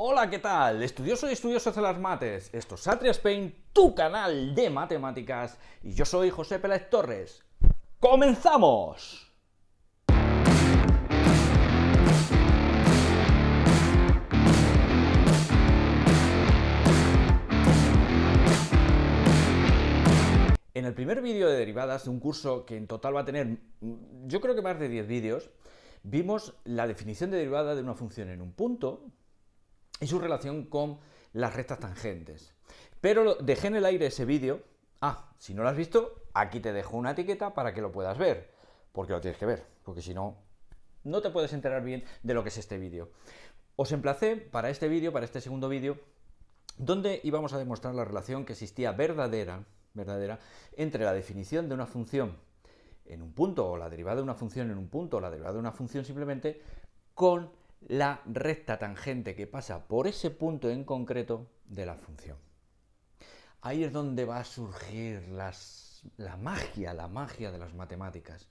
Hola, ¿qué tal? Estudioso y estudiosos de las mates. Esto es Atria Spain, tu canal de matemáticas, y yo soy José Pérez Torres. ¡Comenzamos! En el primer vídeo de derivadas de un curso que en total va a tener, yo creo que más de 10 vídeos, vimos la definición de derivada de una función en un punto y su relación con las rectas tangentes. Pero dejé en el aire ese vídeo. Ah, si no lo has visto, aquí te dejo una etiqueta para que lo puedas ver, porque lo tienes que ver, porque si no, no te puedes enterar bien de lo que es este vídeo. Os emplacé para este vídeo, para este segundo vídeo, donde íbamos a demostrar la relación que existía verdadera verdadera entre la definición de una función en un punto, o la derivada de una función en un punto, o la derivada de una función simplemente, con la recta tangente que pasa por ese punto en concreto de la función. Ahí es donde va a surgir la magia, la magia de las matemáticas.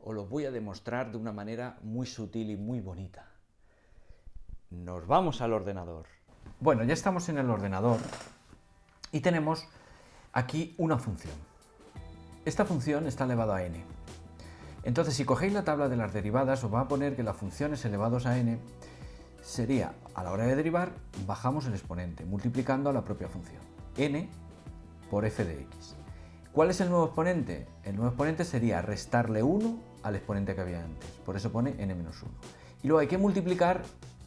Os lo voy a demostrar de una manera muy sutil y muy bonita. Nos vamos al ordenador. Bueno, ya estamos en el ordenador y tenemos aquí una función. Esta función está elevada a n. Entonces, si cogéis la tabla de las derivadas, os va a poner que las funciones elevados a n sería, a la hora de derivar, bajamos el exponente, multiplicando a la propia función, n por f de x. ¿Cuál es el nuevo exponente? El nuevo exponente sería restarle 1 al exponente que había antes, por eso pone n menos 1. Y luego hay que multiplicar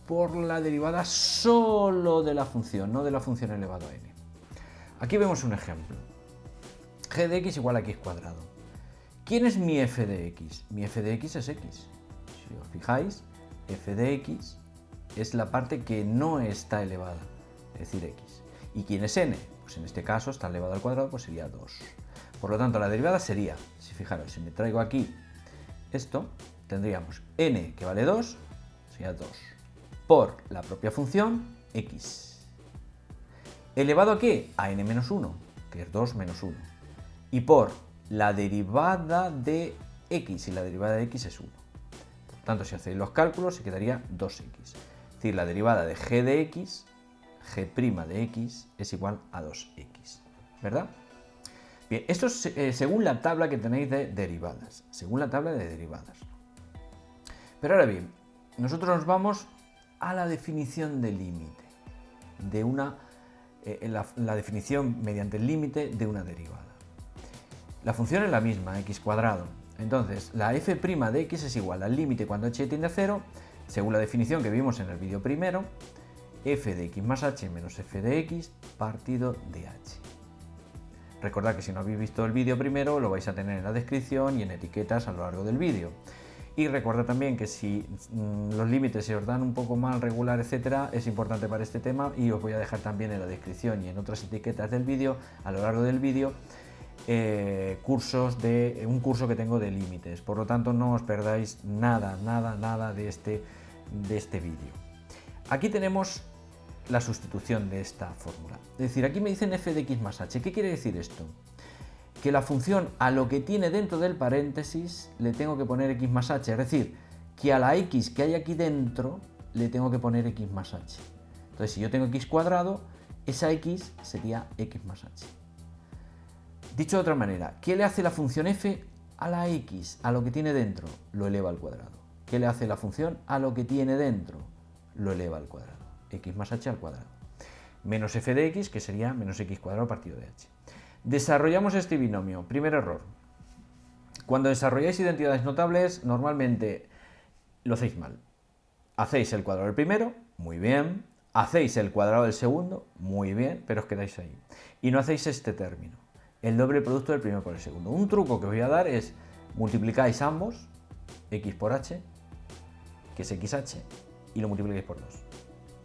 por la derivada solo de la función, no de la función elevado a n. Aquí vemos un ejemplo. g de x igual a x cuadrado. ¿Quién es mi f de x? Mi f de x es x. Si os fijáis, f de x es la parte que no está elevada, es decir, x. ¿Y quién es n? Pues en este caso está elevado al cuadrado, pues sería 2. Por lo tanto, la derivada sería, si fijaros, si me traigo aquí esto, tendríamos n que vale 2, sería 2, por la propia función x ¿Elevado a qué? A n menos 1, que es 2 menos 1. Y por la derivada de x, y la derivada de x es 1. Por tanto, si hacéis los cálculos, se quedaría 2x. Es decir, la derivada de g de x, g' de x, es igual a 2x. ¿Verdad? Bien, esto es eh, según la tabla que tenéis de derivadas. Según la tabla de derivadas. Pero ahora bien, nosotros nos vamos a la definición de límite de una eh, la, definición mediante el límite de una derivada. La función es la misma, x cuadrado. Entonces, la f' de x es igual al límite cuando h tiende a 0, según la definición que vimos en el vídeo primero, f de x más h menos f de x partido de h. Recordad que si no habéis visto el vídeo primero, lo vais a tener en la descripción y en etiquetas a lo largo del vídeo. Y recuerda también que si mm, los límites se os dan un poco mal, regular, etcétera, es importante para este tema y os voy a dejar también en la descripción y en otras etiquetas del vídeo, a lo largo del vídeo, eh, cursos de un curso que tengo de límites. Por lo tanto, no os perdáis nada, nada, nada de este, de este vídeo. Aquí tenemos la sustitución de esta fórmula. Es decir, aquí me dicen f de x más h. ¿Qué quiere decir esto? que la función a lo que tiene dentro del paréntesis le tengo que poner x más h, es decir, que a la x que hay aquí dentro le tengo que poner x más h. Entonces, si yo tengo x cuadrado, esa x sería x más h. Dicho de otra manera, ¿qué le hace la función f a la x, a lo que tiene dentro? Lo eleva al cuadrado. ¿Qué le hace la función a lo que tiene dentro? Lo eleva al cuadrado. x más h al cuadrado. Menos f de x, que sería menos x cuadrado partido de h. Desarrollamos este binomio. Primer error. Cuando desarrolláis identidades notables, normalmente lo hacéis mal. Hacéis el cuadrado del primero, muy bien. Hacéis el cuadrado del segundo, muy bien, pero os quedáis ahí. Y no hacéis este término, el doble producto del primero por el segundo. Un truco que os voy a dar es multiplicáis ambos, x por h, que es xh, y lo multiplicáis por 2.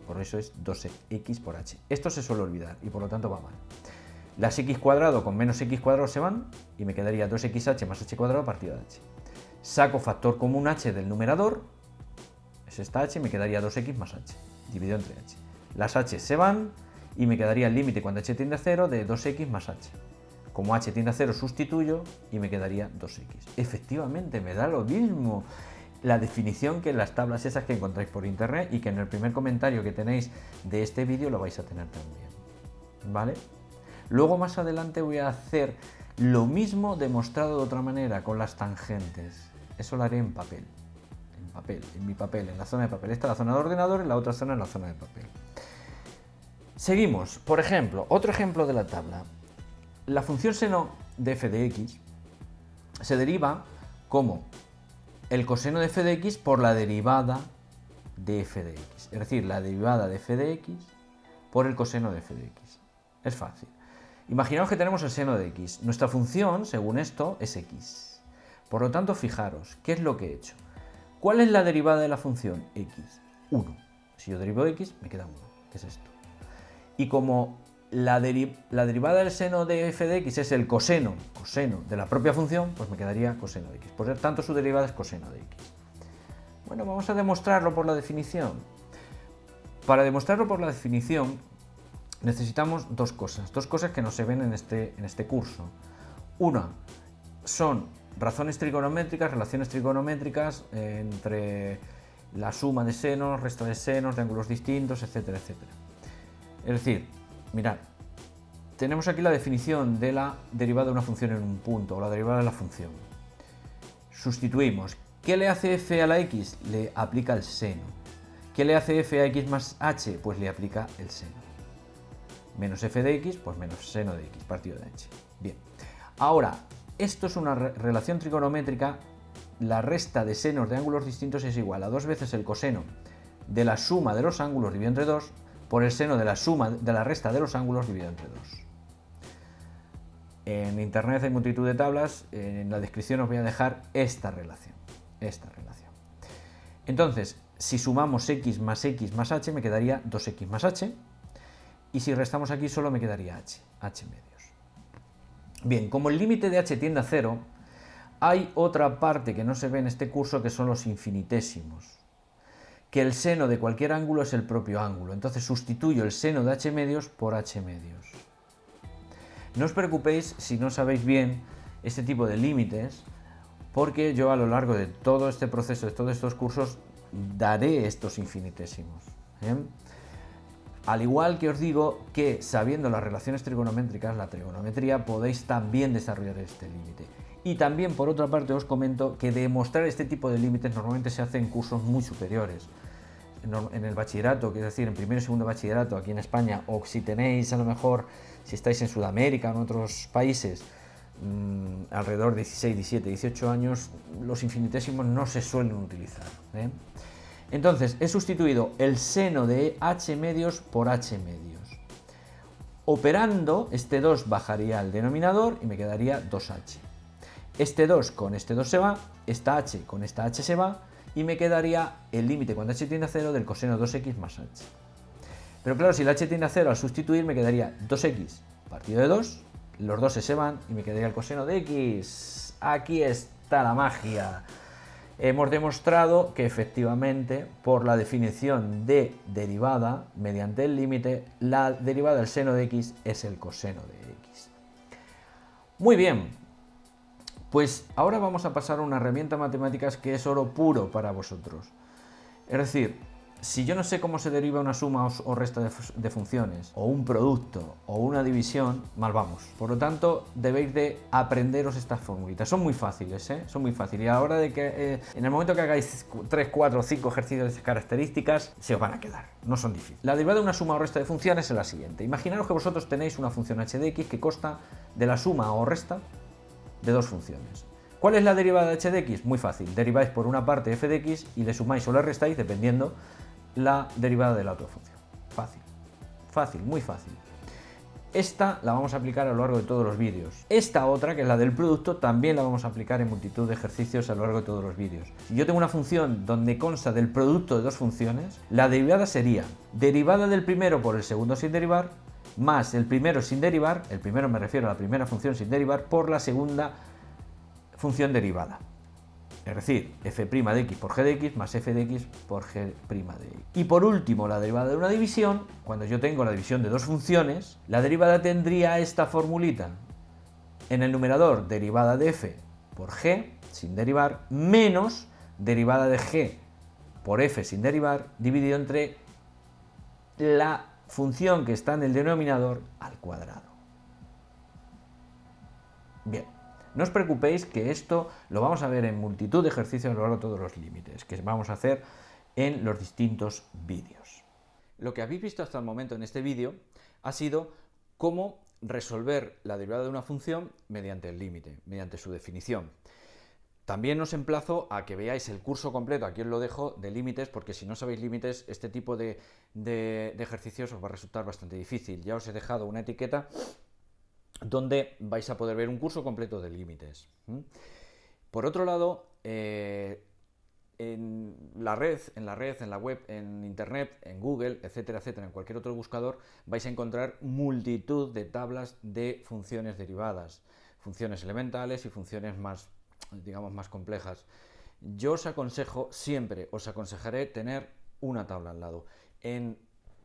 Por eso es 2x por h. Esto se suele olvidar y por lo tanto va mal. Las x cuadrado con menos x cuadrado se van y me quedaría 2xh más h cuadrado partido de h. Saco factor común h del numerador, es esta h, y me quedaría 2x más h, dividido entre h. Las h se van y me quedaría el límite cuando h tiende a 0 de 2x más h. Como h tiende a 0 sustituyo y me quedaría 2x. Efectivamente, me da lo mismo. la definición que en las tablas esas que encontráis por internet y que en el primer comentario que tenéis de este vídeo lo vais a tener también. ¿Vale? Luego más adelante voy a hacer lo mismo demostrado de otra manera con las tangentes. Eso lo haré en papel. En papel, en mi papel, en la zona de papel. Esta es la zona de ordenador y la otra zona es la zona de papel. Seguimos. Por ejemplo, otro ejemplo de la tabla. La función seno de f de x se deriva como el coseno de f de x por la derivada de f de x. Es decir, la derivada de f de x por el coseno de f de x. Es fácil. Imaginaos que tenemos el seno de x. Nuestra función, según esto, es x. Por lo tanto, fijaros, ¿qué es lo que he hecho? ¿Cuál es la derivada de la función x? 1. Si yo derivo x, me queda 1, que es esto. Y como la, derivada del seno de f de x es el coseno, coseno de la propia función, pues me quedaría coseno de x. Por tanto, su derivada es coseno de x. Bueno, vamos a demostrarlo por la definición. Para demostrarlo por la definición, necesitamos dos cosas, dos cosas que no se ven en este, en este curso. Una, son razones trigonométricas, relaciones trigonométricas entre la suma de senos, resta de senos, de ángulos distintos, etcétera, etcétera. Es decir, mirad, tenemos aquí la definición de la derivada de una función en un punto, o la derivada de la función. Sustituimos. ¿Qué le hace f a la x? Le aplica el seno. ¿Qué le hace f a x más h? Pues le aplica el seno. Menos f de x, pues menos seno de x, partido de h. Bien. Ahora, esto es una relación trigonométrica. La resta de senos de ángulos distintos es igual a dos veces el coseno de la suma de los ángulos dividido entre 2 por el seno de la suma de la resta de los ángulos dividido entre 2. En internet hay multitud de tablas, en la descripción os voy a dejar esta relación. Esta relación. Entonces, si sumamos x más x más h, me quedaría 2x más h. Y si restamos aquí, solo me quedaría h, h medios. Bien, como el límite de h tiende a 0, hay otra parte que no se ve en este curso que son los infinitésimos que el seno de cualquier ángulo es el propio ángulo. Entonces sustituyo el seno de h medios por h medios. No os preocupéis si no sabéis bien este tipo de límites, porque yo a lo largo de todo este proceso, de todos estos cursos, daré estos infinitésimos. ¿eh? Al igual que os digo que sabiendo las relaciones trigonométricas, la trigonometría, podéis también desarrollar este límite. Y también, por otra parte, os comento que demostrar este tipo de límites normalmente se hace en cursos muy superiores. En el bachillerato, es decir, en primer y segundo bachillerato aquí en España, o si tenéis a lo mejor, si estáis en Sudamérica o en otros países, mmm, alrededor de 16, 17, 18 años, los infinitésimos no se suelen utilizar. ¿eh? Entonces, he sustituido el seno de h medios por h medios. Operando, este 2 bajaría al denominador y me quedaría 2h. Este 2 con este 2 se va, esta h con esta h se va y me quedaría el límite cuando h tiende a 0 del coseno 2x más h. Pero claro, si el h tiende a 0 al sustituir me quedaría 2x partido de 2, los 2 se van y me quedaría el coseno de x. Aquí está la magia. Hemos demostrado que efectivamente por la definición de derivada mediante el límite, la derivada del seno de x es el coseno de x. Muy bien, pues ahora vamos a pasar a una herramienta matemáticas que es oro puro para vosotros. Es decir, si yo no sé cómo se deriva una suma o resta de, funciones, o un producto, o una división, mal vamos. Por lo tanto, debéis de aprenderos estas formulitas. Son muy fáciles, ¿eh? Son muy fáciles. Y a la hora de que, eh, en el momento que hagáis 3, 4 o 5 ejercicios de características, se os van a quedar. No son difíciles. La derivada de una suma o resta de funciones es la siguiente. Imaginaros que vosotros tenéis una función h de x que consta de la suma o resta de dos funciones. ¿Cuál es la derivada de h de x? Muy fácil, deriváis por una parte f de x y le sumáis o le restáis dependiendo la derivada de la otra función. Fácil, fácil, muy fácil. Esta la vamos a aplicar a lo largo de todos los vídeos. Esta otra, que es la del producto, también la vamos a aplicar en multitud de ejercicios a lo largo de todos los vídeos. Si yo tengo una función donde consta del producto de dos funciones, la derivada sería derivada del primero por el segundo sin derivar, más el primero sin derivar, el primero me refiero a la primera función sin derivar, por la segunda función derivada. Es decir, f' de x por g de x más f de x por g' de x. Y por último, la derivada de una división, cuando yo tengo la división de dos funciones, la derivada tendría esta formulita. En el numerador, derivada de f por g, sin derivar, menos derivada de g por f sin derivar dividido entre la función que está en el denominador al cuadrado. Bien, no os preocupéis que esto lo vamos a ver en multitud de ejercicios a lo largo de todos los límites, que vamos a hacer en los distintos vídeos. Lo que habéis visto hasta el momento en este vídeo ha sido cómo resolver la derivada de una función mediante el límite, mediante su definición. También os emplazo a que veáis el curso completo, aquí os lo dejo, de límites, porque si no sabéis límites, este tipo de, ejercicios os va a resultar bastante difícil. Ya os he dejado una etiqueta donde vais a poder ver un curso completo de límites. Por otro lado, eh, en la red, en la red, en la web, en internet, en Google, etcétera, etcétera, en cualquier otro buscador, vais a encontrar multitud de tablas de funciones derivadas, funciones elementales y funciones más, digamos, más complejas. Yo os aconsejo, siempre os aconsejaré tener una tabla al lado. En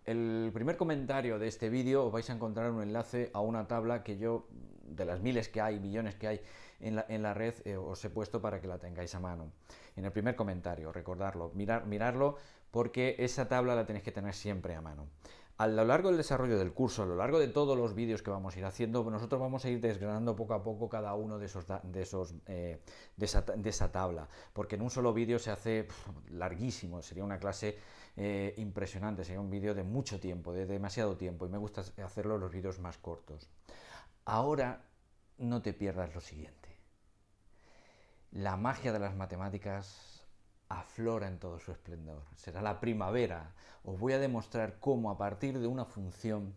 el primer comentario de este vídeo os vais a encontrar un enlace a una tabla que yo, de las miles que hay, millones que hay en la, red, eh, os he puesto para que la tengáis a mano. En el primer comentario, recordarlo, mirar, mirarlo, porque esa tabla la tenéis que tener siempre a mano. A lo largo del desarrollo del curso, a lo largo de todos los vídeos que vamos a ir haciendo, nosotros vamos a ir desgranando poco a poco cada uno de esos, de, eh, de, esa, tabla, porque en un solo vídeo se hace larguísimo, sería una clase eh, impresionante, sería un vídeo de mucho tiempo, de demasiado tiempo, y me gusta hacerlo los vídeos más cortos. Ahora no te pierdas lo siguiente. La magia de las matemáticas aflora en todo su esplendor. Será la primavera. Os voy a demostrar cómo a partir de una función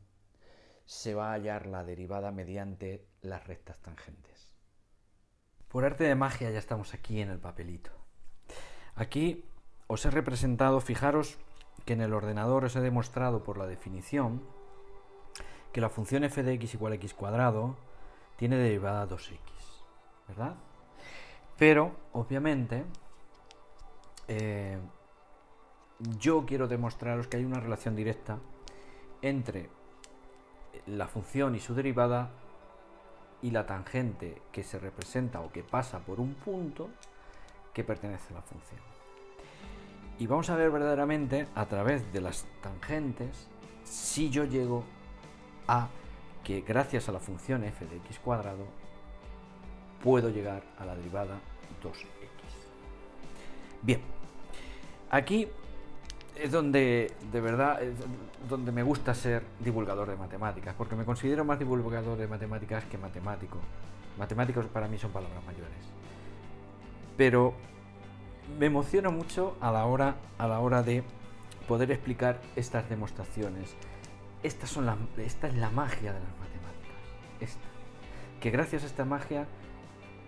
se va a hallar la derivada mediante las rectas tangentes. Por arte de magia ya estamos aquí en el papelito. Aquí os he representado, fijaros, que en el ordenador os he demostrado por la definición que la función f de x igual a x cuadrado tiene derivada 2x, ¿verdad? Pero, obviamente, eh, yo quiero demostraros que hay una relación directa entre la función y su derivada y la tangente que se representa o que pasa por un punto que pertenece a la función. Y vamos a ver verdaderamente a través de las tangentes si yo llego a que gracias a la función f de x cuadrado puedo llegar a la derivada 2x. Bien, aquí es donde de verdad donde me gusta ser divulgador de matemáticas, porque me considero más divulgador de matemáticas que matemático. Matemáticos para mí son palabras mayores. Pero me emociona mucho a la hora, a la hora de poder explicar estas demostraciones. Estas son esta es la magia de las matemáticas. Que gracias a esta magia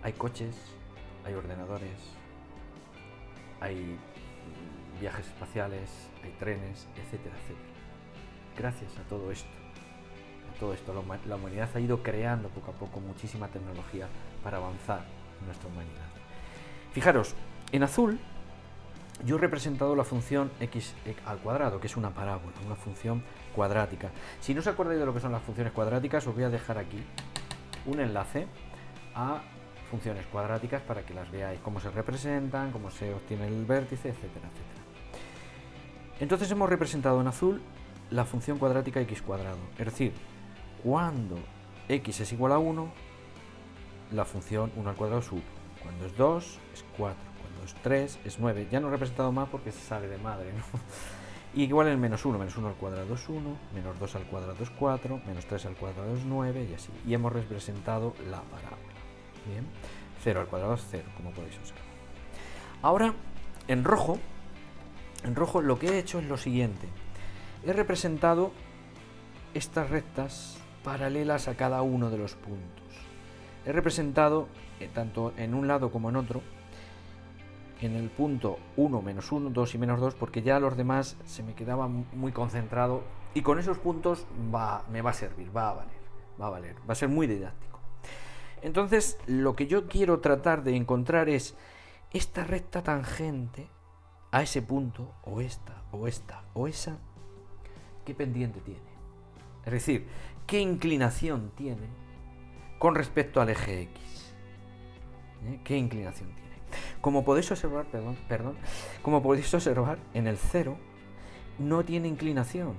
hay coches, hay ordenadores, hay viajes espaciales, hay trenes, etcétera, etcétera. Gracias a todo esto, a todo esto, la humanidad ha ido creando poco a poco muchísima tecnología para avanzar en nuestra humanidad. Fijaros, en azul yo he representado la función x al cuadrado, que es una parábola, una función cuadrática. Si no os acordáis de lo que son las funciones cuadráticas, os voy a dejar aquí un enlace a funciones cuadráticas para que las veáis, cómo se representan, cómo se obtiene el vértice, etcétera, etcétera. Entonces hemos representado en azul la función cuadrática x cuadrado, es decir, cuando x es igual a 1, la función 1 al cuadrado es 1, cuando es 2 es 4, 3 es 9. Ya no he representado más porque se sale de madre, Y igual el menos 1, menos 1 al cuadrado es 1, menos 2 al cuadrado es 4, menos 3 al cuadrado es 9 y así. Y hemos representado la parábola. Bien, 0 al cuadrado es 0, como podéis observar. Ahora, en rojo, en rojo lo que he hecho es lo siguiente. He representado estas rectas paralelas a cada uno de los puntos. He representado, eh, tanto en un lado como en otro, en el punto 1, menos 1, 2 y menos 2, porque ya los demás se me quedaba muy concentrado y con esos puntos va, me va a servir, va a valer, va a valer, va a ser muy didáctico. Entonces, lo que yo quiero tratar de encontrar es esta recta tangente a ese punto, o esta, o esta, o esa, ¿qué pendiente tiene? Es decir, ¿qué inclinación tiene con respecto al eje X? ¿Eh? ¿Qué inclinación tiene? Como podéis observar, perdón, perdón, como podéis observar, en el 0 no tiene inclinación,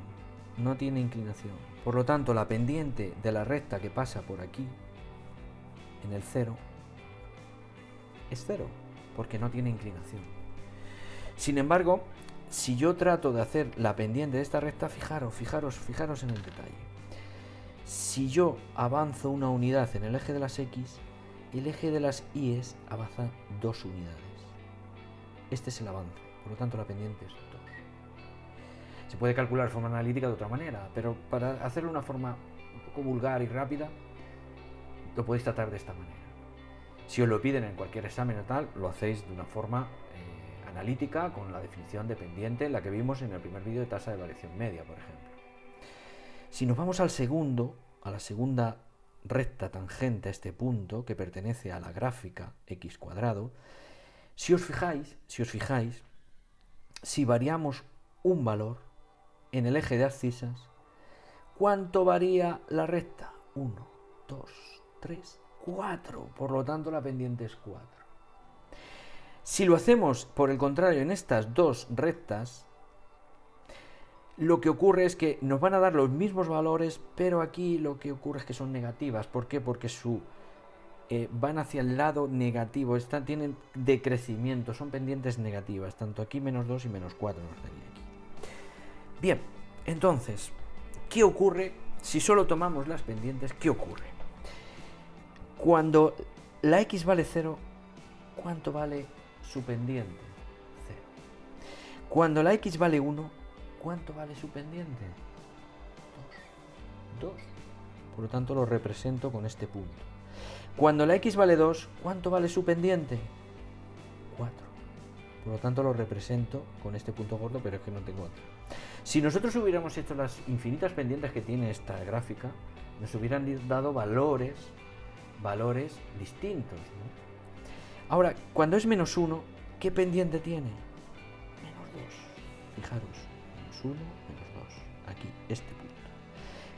no tiene inclinación. Por lo tanto, la pendiente de la recta que pasa por aquí, en el 0, es 0, porque no tiene inclinación. Sin embargo, si yo trato de hacer la pendiente de esta recta, fijaros, fijaros, fijaros en el detalle. Si yo avanzo una unidad en el eje de las X, el eje de las Y avanza dos unidades. Este es el avance, por lo tanto la pendiente es 2. Se puede calcular de forma analítica de otra manera, pero para hacerlo de una forma un poco vulgar y rápida, lo podéis tratar de esta manera. Si os lo piden en cualquier examen o tal, lo hacéis de una forma analítica con la definición de pendiente, la que vimos en el primer vídeo de tasa de variación media, por ejemplo. Si nos vamos al segundo, a la segunda recta tangente a este punto, que pertenece a la gráfica x cuadrado, si os fijáis, si os fijáis, si variamos un valor en el eje de abscisas, ¿cuánto varía la recta? 1, 2, 3, 4. Por lo tanto, la pendiente es 4. Si lo hacemos, por el contrario, en estas dos rectas, lo que ocurre es que nos van a dar los mismos valores, pero aquí lo que ocurre es que son negativas. ¿Por qué? Porque su eh, van hacia el lado negativo, están, tienen decrecimiento, son pendientes negativas, tanto aquí menos 2 y menos 4 nos daría aquí. Bien, entonces, ¿qué ocurre si solo tomamos las pendientes? ¿Qué ocurre? Cuando la x vale 0, ¿cuánto vale su pendiente? 0. Cuando la x vale 1, ¿cuánto vale su pendiente? 2. 2. Por lo tanto lo represento con este punto. Cuando la x vale 2, ¿cuánto vale su pendiente? 4. Por lo tanto lo represento con este punto gordo, pero es que no tengo otro. Si nosotros hubiéramos hecho las infinitas pendientes que tiene esta gráfica, nos hubieran dado valores, valores distintos. Ahora, cuando es menos 1, ¿qué pendiente tiene? Menos 2. Fijaros, menos 1, menos 2. Aquí, este punto.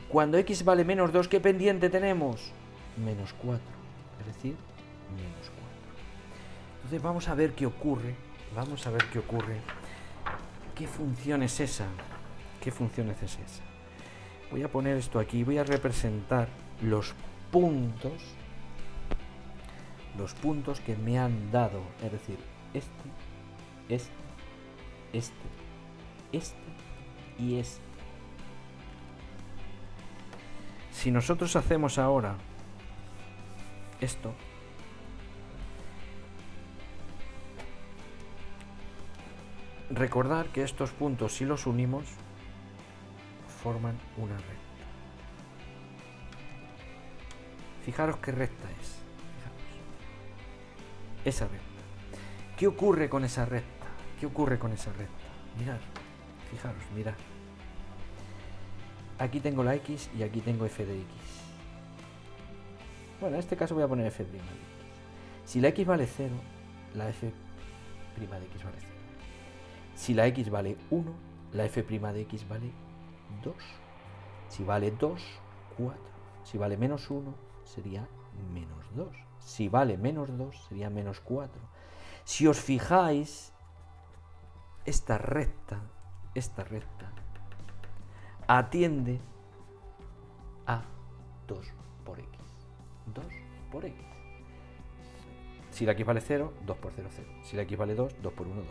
Cuando x vale menos 2, ¿qué pendiente tenemos? Menos 4. Es decir, menos 4. Entonces vamos a ver qué ocurre. Vamos a ver qué ocurre. ¿Qué función es esa? ¿Qué función es esa? Voy a poner esto aquí. Voy a representar los puntos. Los puntos que me han dado. Es decir, este, este, este, este y este. Si nosotros hacemos ahora esto, recordar que estos puntos, si los unimos, forman una recta. Fijaros qué recta es. Esa recta. ¿Qué ocurre con esa recta? ¿Qué ocurre con esa recta? Mirad, fijaros, mirad. Aquí tengo la x y aquí tengo f de x. Bueno, en este caso voy a poner f' de x. Si la x vale 0, la f' de x vale 0. Si la x vale 1, la f' de x vale 2. Si vale 2, 4. Si vale menos 1, sería menos 2. Si vale menos 2, sería menos 4. Si os fijáis, esta recta, esta recta, atiende a 2 por x. 2 por x. Si la x vale 0, 2 por 0, 0. Si la x vale 2, 2 por 1, 2.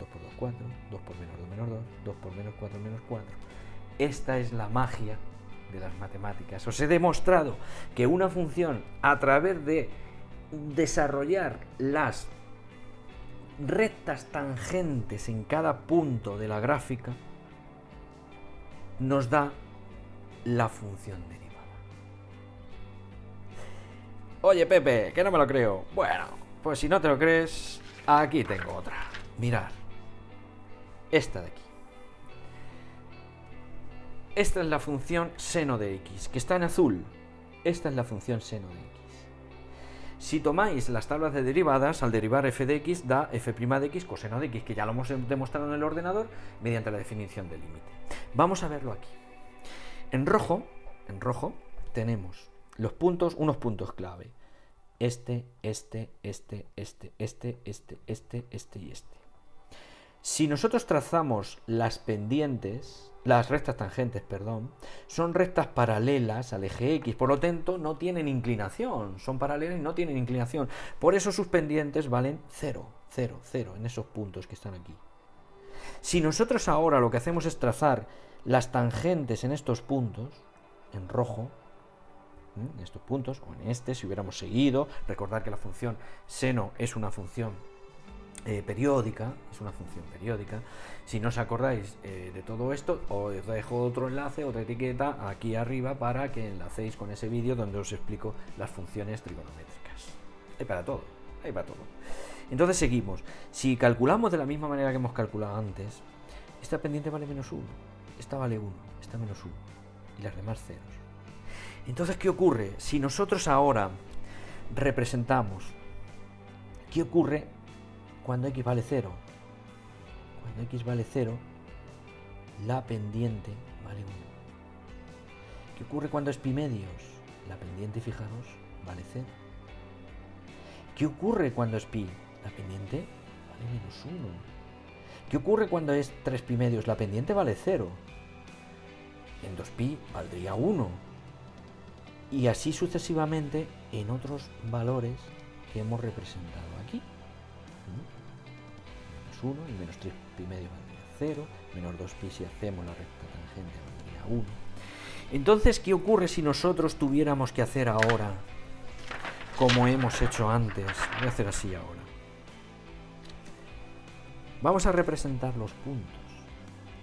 2 por 2, 4. 2 por menos 2, menos 2. 2 por menos 4, menos 4. Esta es la magia de las matemáticas. Os he demostrado que una función a través de desarrollar las rectas tangentes en cada punto de la gráfica nos da la función derivada. Oye Pepe, que no me lo creo. Bueno, pues si no te lo crees, aquí tengo otra. Mirad. Esta de aquí. Esta es la función seno de x, que está en azul. Esta es la función seno de x. Si tomáis las tablas de derivadas, al derivar f de x da f' de x coseno de x, que ya lo hemos demostrado en el ordenador mediante la definición del límite. Vamos a verlo aquí. En rojo, en rojo tenemos los puntos, unos puntos clave. este, este, este, este, este, este, este, este y este. Si nosotros trazamos las pendientes, las rectas tangentes, perdón, son rectas paralelas al eje X, por lo tanto no tienen inclinación, son paralelas y no tienen inclinación. Por eso sus pendientes valen 0, 0, 0 en esos puntos que están aquí. Si nosotros ahora lo que hacemos es trazar las tangentes en estos puntos, en rojo, en estos puntos, o en este, si hubiéramos seguido, recordar que la función seno es una función eh, periódica, es una función periódica. Si no os acordáis eh, de todo esto, os dejo otro enlace, otra etiqueta aquí arriba para que enlacéis con ese vídeo donde os explico las funciones trigonométricas. Hay para todo, hay para todo. Entonces seguimos. Si calculamos de la misma manera que hemos calculado antes, esta pendiente vale menos 1, esta vale 1, esta menos 1 y las demás ceros. Entonces, ¿qué ocurre? Si nosotros ahora representamos, ¿qué ocurre cuando x vale 0? Cuando x vale 0, la pendiente vale 1. ¿Qué ocurre cuando es pi medios? La pendiente, fijaros, vale 0. ¿Qué ocurre cuando es pi? La pendiente vale menos 1. ¿Qué ocurre cuando es 3 pi medios? La pendiente vale 0. En 2pi valdría 1. Y así sucesivamente en otros valores que hemos representado aquí. Menos 1 y menos 3 pi medio valdría 0. Menos 2pi si hacemos la recta tangente valdría 1. Entonces, ¿qué ocurre si nosotros tuviéramos que hacer ahora como hemos hecho antes? Voy a hacer así ahora. Vamos a representar los puntos.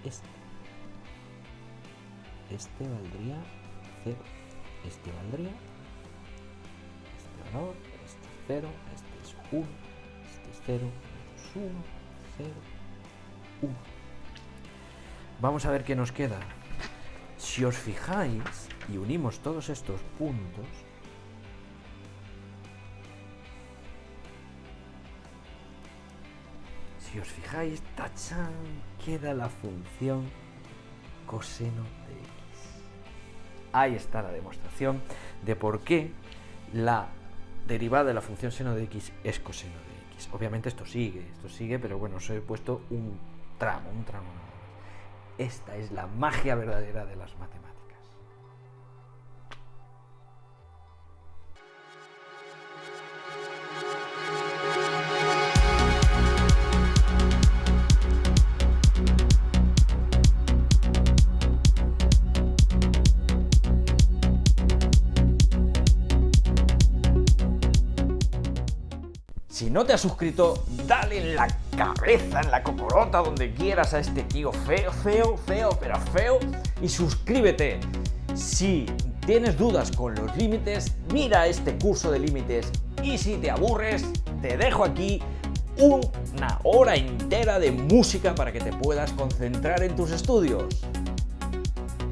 Este. Este valdría 0. Este valdría. Este valor. Este es 0. Este es 1. Este es 0. Menos 1. 0. 1. Vamos a ver qué nos queda. Si os fijáis y unimos todos estos puntos, si os fijáis, tachan, queda la función coseno de x. Ahí está la demostración de por qué la derivada de la función seno de x es coseno de x. Obviamente esto sigue, esto sigue, pero bueno, os he puesto un tramo, un tramo. Esta es la magia verdadera de las matemáticas. No te has suscrito, dale en la cabeza, en la cocorota, donde quieras a este tío feo, feo, feo, pero feo y suscríbete. Si tienes dudas con los límites, mira este curso de límites y si te aburres, te dejo aquí una hora entera de música para que te puedas concentrar en tus estudios.